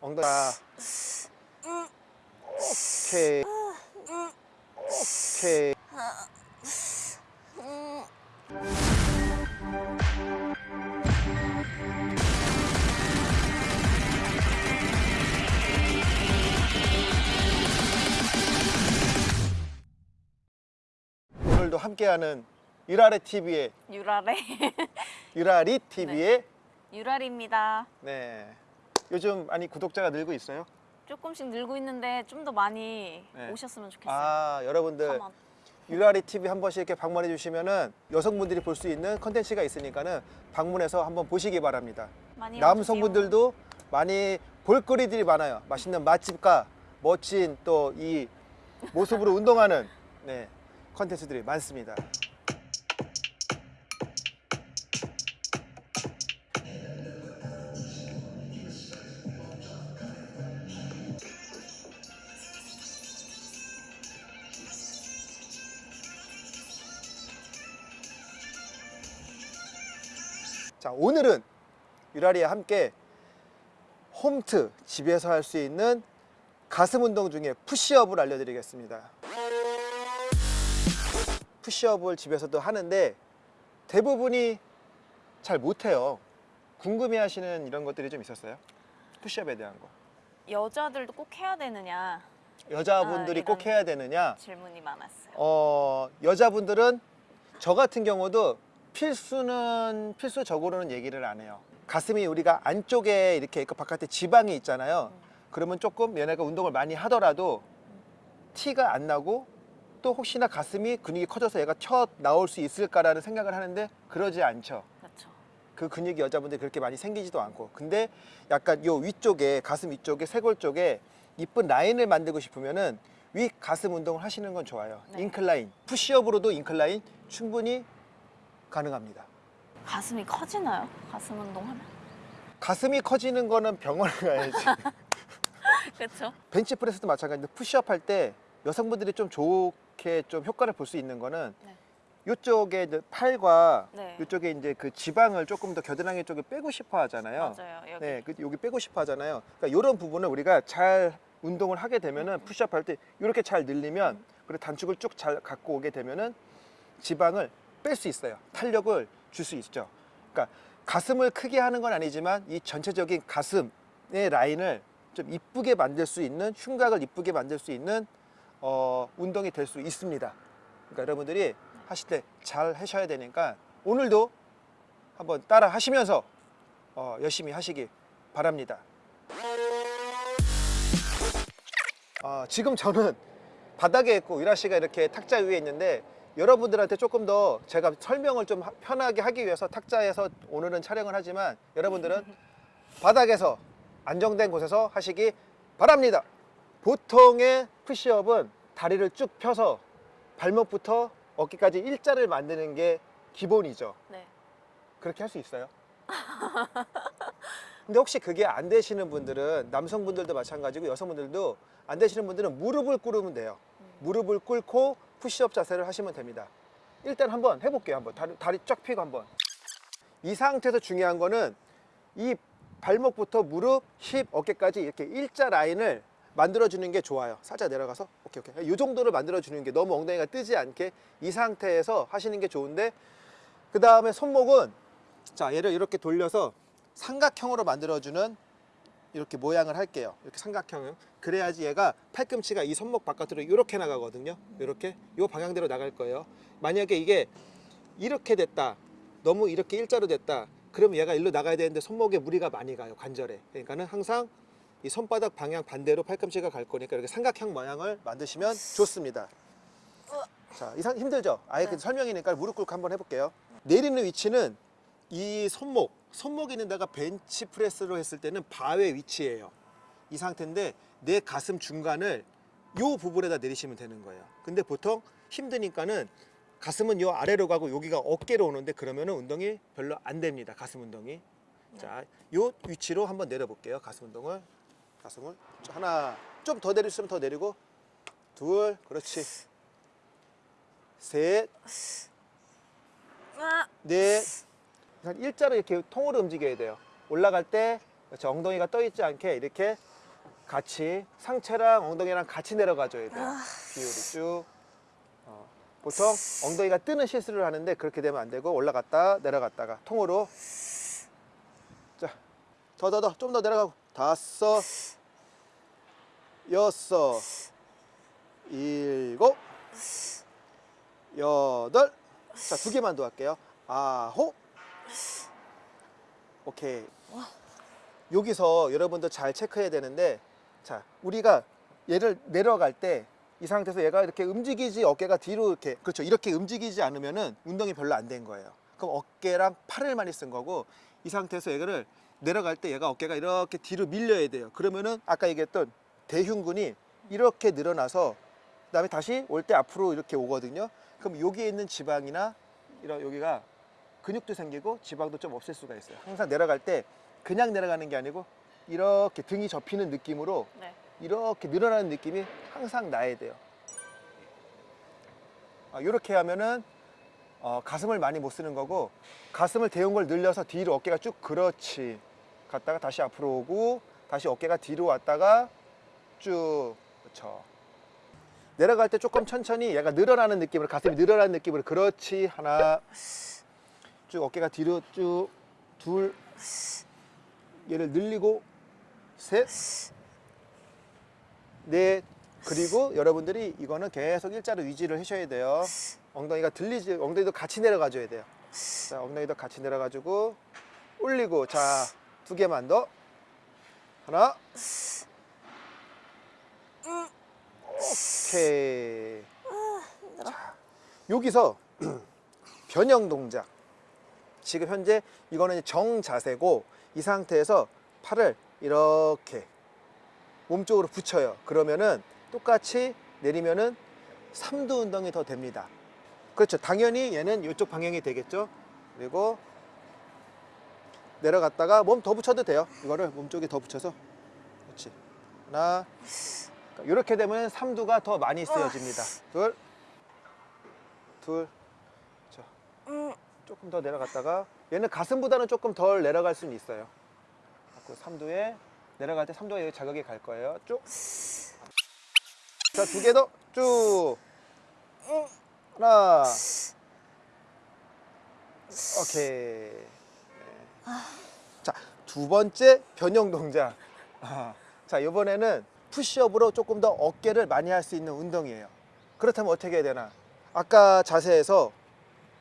엉덩이 아. 오케이. 오케이. 오늘도 함께하는 유라레 TV의 유라래 유라리 TV의 유라리입니다. 네. 요즘 많이 구독자가 늘고 있어요. 조금씩 늘고 있는데 좀 더 많이 네. 오셨으면 좋겠어요. 아 여러분들 come on. 유라리 TV 한 번씩 이렇게 방문해 주시면은 여성분들이 볼 수 있는 컨텐츠가 있으니까는 방문해서 한번 보시기 바랍니다. 남성분들도 많이 볼거리들이 많아요. 맛있는 맛집과 멋진 또 이 모습으로 운동하는 네, 컨텐츠들이 많습니다. 자 오늘은 유라리와 함께 홈트 집에서 할 수 있는 가슴 운동 중에 푸시업을 알려드리겠습니다. 푸시업을 집에서도 하는데 대부분이 잘 못해요. 궁금해 하시는 이런 것들이 좀 있었어요? 푸시업에 대한 거. 여자들도 꼭 해야 되느냐? 여자분들이 아, 꼭 해야 되느냐? 질문이 많았어요. 어, 여자분들은 저 같은 경우도 필수는 필수적으로는 얘기를 안 해요. 가슴이 우리가 안쪽에 이렇게 그 바깥에 지방이 있잖아요. 그러면 조금 얘네가 운동을 많이 하더라도 티가 안 나고 또 혹시나 가슴이 근육이 커져서 얘가 쳐 나올 수 있을까라는 생각을 하는데 그러지 않죠. 그렇죠. 그 근육이 여자분들이 그렇게 많이 생기지도 않고 근데 약간 요 위쪽에 가슴 위쪽에 쇄골 쪽에 이쁜 라인을 만들고 싶으면은 위 가슴 운동을 하시는 건 좋아요 네. incline 푸시업으로도 incline 충분히 가능합니다 가슴이 커지나요? 가슴 운동하면? 가슴이 커지는 거는 병원에 가야지 그렇죠. 벤치프레스도 마찬가지인데 푸시업 할 때 여성분들이 좀 좋게 좀 효과를 볼 수 있는 거는 네. 이쪽에 팔과 네. 이쪽에 이제 그 지방을 조금 더 겨드랑이 쪽에 빼고 싶어 하잖아요 맞아요. 여기 네, 그 여기 빼고 싶어 하잖아요. 그러니까 이런 부분을 우리가 잘 운동을 하게 되면은 푸시업 할 때 이렇게 잘 늘리면 그리고 단축을 쭉 잘 갖고 오게 되면은 지방을 뺄 수 있어요. 탄력을 줄 수 있죠. 그러니까 가슴을 크게 하는 건 아니지만 이 전체적인 가슴의 라인을 좀 이쁘게 만들 수 있는 흉곽을 이쁘게 만들 수 있는 어, 운동이 될 수 있습니다. 그러니까 여러분들이 하실 때 잘 하셔야 되니까 오늘도 한번 따라 하시면서 어, 열심히 하시기 바랍니다. 어, 지금 저는 바닥에 있고 유라 씨가 이렇게 탁자 위에 있는데 여러분들한테 조금 더 제가 설명을 좀 하- 편하게 하기 위해서 탁자에서 오늘은 촬영을 하지만 여러분들은 바닥에서 안정된 곳에서 하시기 바랍니다. 보통의 푸시업은 다리를 쭉 펴서 발목부터 어깨까지 일자를 만드는 게 기본이죠. 네. 그렇게 할 수 있어요? 근데 혹시 그게 안 되시는 분들은 남성분들도 마찬가지고 여성분들도 안 되시는 분들은 무릎을 꿇으면 돼요. 무릎을 꿇고 푸시업 자세를 하시면 됩니다. 일단 한번 해볼게요. 한번 다리, 다리 쫙 펴고 한번. 이 상태에서 중요한 거는 이 발목부터 무릎, 힙, 어깨까지 이렇게 일자 라인을 만들어주는 게 좋아요. 살짝 내려가서 오케이 오케이. 이 정도를 만들어주는 게 너무 엉덩이가 뜨지 않게 이 상태에서 하시는 게 좋은데 그 다음에 손목은 자 얘를 이렇게 돌려서 삼각형으로 만들어주는 이렇게 모양을 할게요. 이렇게 삼각형을 그래야지 얘가 팔꿈치가 이 손목 바깥으로 이렇게 나가거든요. 이렇게 이 방향대로 나갈 거예요. 만약에 이게 이렇게 됐다. 너무 이렇게 일자로 됐다. 그러면 얘가 일로 나가야 되는데 손목에 무리가 많이 가요. 관절에. 그러니까는 항상 이 손바닥 방향 반대로 팔꿈치가 갈 거니까 이렇게 삼각형 모양을 만드시면 좋습니다. 자, 이상 힘들죠? 아예 그 네. 설명이니까 무릎 꿇고 한번 해볼게요. 내리는 위치는 이 손목, 손목 있는 데가 벤치 프레스로 했을 때는 바의 위치예요. 이 상태인데 내 가슴 중간을 요 부분에다 내리시면 되는 거예요. 근데 보통 힘드니까는 가슴은 요 아래로 가고 여기가 어깨로 오는데 그러면은 운동이 별로 안 됩니다. 가슴 운동이. 자, 요 위치로 한번 내려볼게요. 가슴 운동을. 가슴을 자, 하나 좀 더 내릴 수 있으면 더 내리고 둘 그렇지 셋 아, 넷 일자로 이렇게 통으로 움직여야 돼요 올라갈 때 그렇죠. 엉덩이가 떠 있지 않게 이렇게 같이 상체랑 엉덩이랑 같이 내려가줘야 돼요. 비율이 쭉. 어, 보통 엉덩이가 뜨는 실수를 하는데 그렇게 되면 안 되고 올라갔다 내려갔다가 통으로 자, 더 더 더 좀 더 내려가고 다섯, 여섯, 일곱, 여덟. 자, 두 개만 더 할게요. 아홉. 오케이. 여기서 여러분들 잘 체크해야 되는데 자 우리가 얘를 내려갈 때 이 상태에서 얘가 이렇게 움직이지 어깨가 뒤로 이렇게 그렇죠. 이렇게 움직이지 않으면은 운동이 별로 안 된 거예요. 그럼 어깨랑 팔을 많이 쓴 거고 이 상태에서 얘를 내려갈 때 얘가 어깨가 이렇게 뒤로 밀려야 돼요. 그러면은 아까 얘기했던 대흉근이 이렇게 늘어나서 그 다음에 다시 올 때 앞으로 이렇게 오거든요. 그럼 여기에 있는 지방이나 이런 여기가 근육도 생기고 지방도 좀 없앨 수가 있어요 항상 내려갈 때 그냥 내려가는 게 아니고 이렇게 등이 접히는 느낌으로 네. 이렇게 늘어나는 느낌이 항상 나야 돼요. 아, 이렇게 하면은 어, 가슴을 많이 못 쓰는 거고 가슴을 대운 걸 늘려서 뒤로 어깨가 쭉 그렇지 갔다가 다시 앞으로 오고 다시 어깨가 뒤로 왔다가 쭉 그렇죠. 내려갈 때 조금 천천히 얘가 늘어나는 느낌으로 가슴이 늘어나는 느낌으로 그렇지 하나 쭉 어깨가 뒤로 쭉 둘 얘를 늘리고 셋 넷. 그리고 여러분들이 이거는 계속 일자로 유지를 하셔야 돼요. 엉덩이가 들리지 엉덩이도 같이 내려가 줘야 돼요. 자 엉덩이도 같이 내려가지고 올리고 자 두 개만 더. 하나. 오케이. 자 여기서 변형 동작 지금 현재 이거는 정자세고 이 상태에서 팔을 이렇게 몸쪽으로 붙여요. 그러면은 똑같이 내리면은 삼두 운동이 더 됩니다. 그렇죠. 당연히 얘는 이쪽 방향이 되겠죠. 그리고 내려갔다가 몸 더 붙여도 돼요. 이거를 몸쪽에 더 붙여서 그렇지. 하나 이렇게 되면 삼두가 더 많이 쓰여집니다. 둘, 둘, 자, 조금 더 내려갔다가 얘는 가슴보다는 조금 덜 내려갈 수는 있어요. 그 삼두에 내려갈 때 삼두가 여기 자극이 갈 거예요. 쭉. 자, 두 개 더. 쭉. 하나. 오케이. 네. 자, 두 번째 변형 동작. 아, 자, 이번에는 푸시업으로 조금 더 어깨를 많이 할 수 있는 운동이에요. 그렇다면 어떻게 해야 되나? 아까 자세에서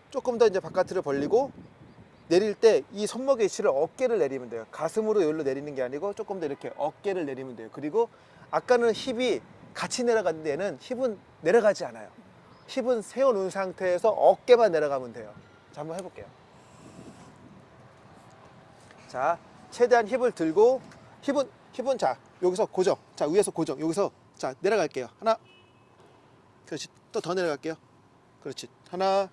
조금 더 이제 바깥으로 벌리고 내릴 때 이 손목의 위치를 어깨를 내리면 돼요. 가슴으로 여기로 내리는 게 아니고 조금 더 이렇게 어깨를 내리면 돼요. 그리고 아까는 힙이 같이 내려갔는데 얘는 힙은 내려가지 않아요. 힙은 세워놓은 상태에서 어깨만 내려가면 돼요. 자, 한번 해볼게요. 자, 최대한 힙을 들고 힙은 힙은 자 여기서 고정. 자 위에서 고정. 여기서 자 내려갈게요. 하나. 그렇지. 또 더 내려갈게요. 그렇지. 하나.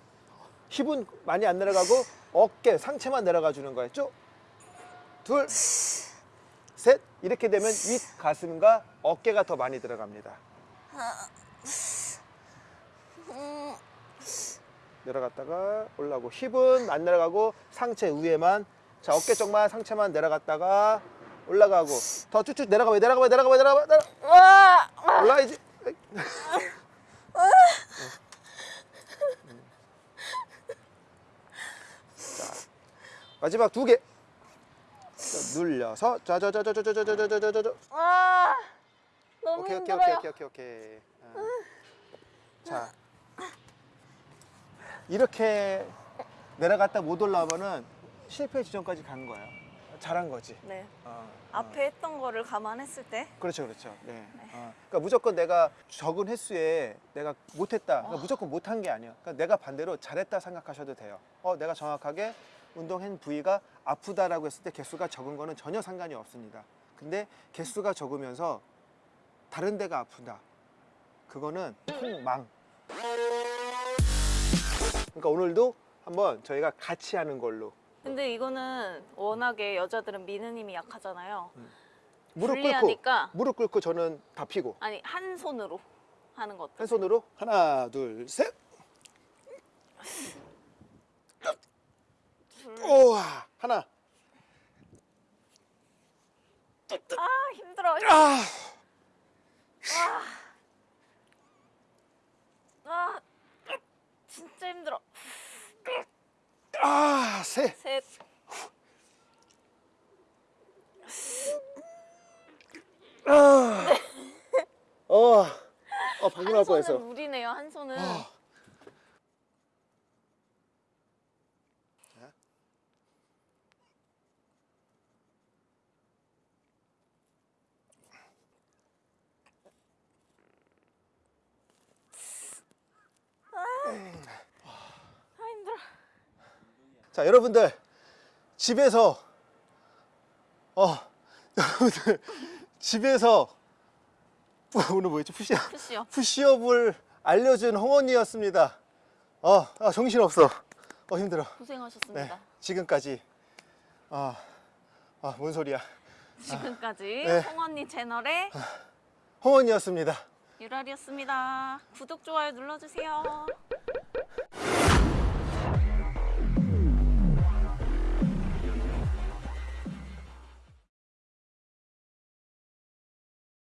힙은 많이 안 내려가고 어깨 상체만 내려가 주는 거예요. 쭉. 둘. 셋. 이렇게 되면 윗 가슴과 어깨가 더 많이 들어갑니다. 내려갔다가 올라오고 힙은 안 내려가고 상체 위에만 자 어깨 쪽만 상체만 내려갔다가 올라가고 더 쭉쭉 내려가봐 내려가봐 내려가봐 내려가봐 내려 올라야지 마지막 두 개 눌려서 자자자자자자자자자자자 아, 너무 오케이 오케이 힘들어요. 오케이 오케이 오케이 어. 자 이렇게 내려갔다 못 올라오면은 실패 지점까지 간 거예요 잘한 거지 네. 어, 어. 앞에 했던 거를 감안했을 때 그렇죠 그렇죠 네. 어. 그러니까 무조건 내가 적은 횟수에 내가 못했다 그러니까 무조건 못한 게 아니에요 그러니까 내가 반대로 잘했다 생각하셔도 돼요 어 내가 정확하게 운동한 부위가 아프다라고 했을 때 개수가 적은 거는 전혀 상관이 없습니다. 근데 개수가 적으면서 다른 데가 아프다. 그거는 폭망. 그러니까 오늘도 한번 저희가 같이 하는 걸로. 근데 이거는 워낙에 여자들은 미는 힘이 약하잖아요. 무릎 꿇고 무릎 꿇고 저는 다 피고. 아니 한 손으로 하는 것도 한 손으로 하나 둘 셋 우와 하나 아 힘들어. 아, 아 진짜 힘들어. 아, 세. 셋. 아, 어, 어, 방금 날한 뻔했어. 손은 우리네요. 한 손은. 아 힘들어. 자, 여러분들 집에서 어, 여러분들 집에서 오늘 뭐였지? 푸시업. 푸시요. 푸시업을 알려준 홍언니였습니다. 어, 아, 정신 없어. 어, 힘들어. 고생하셨습니다. 네, 지금까지 아, 아, 뭔 소리야? 지금까지 네. 홍언니 채널의 홍언니였습니다. 유랄이었습니다. 구독 좋아요 눌러주세요.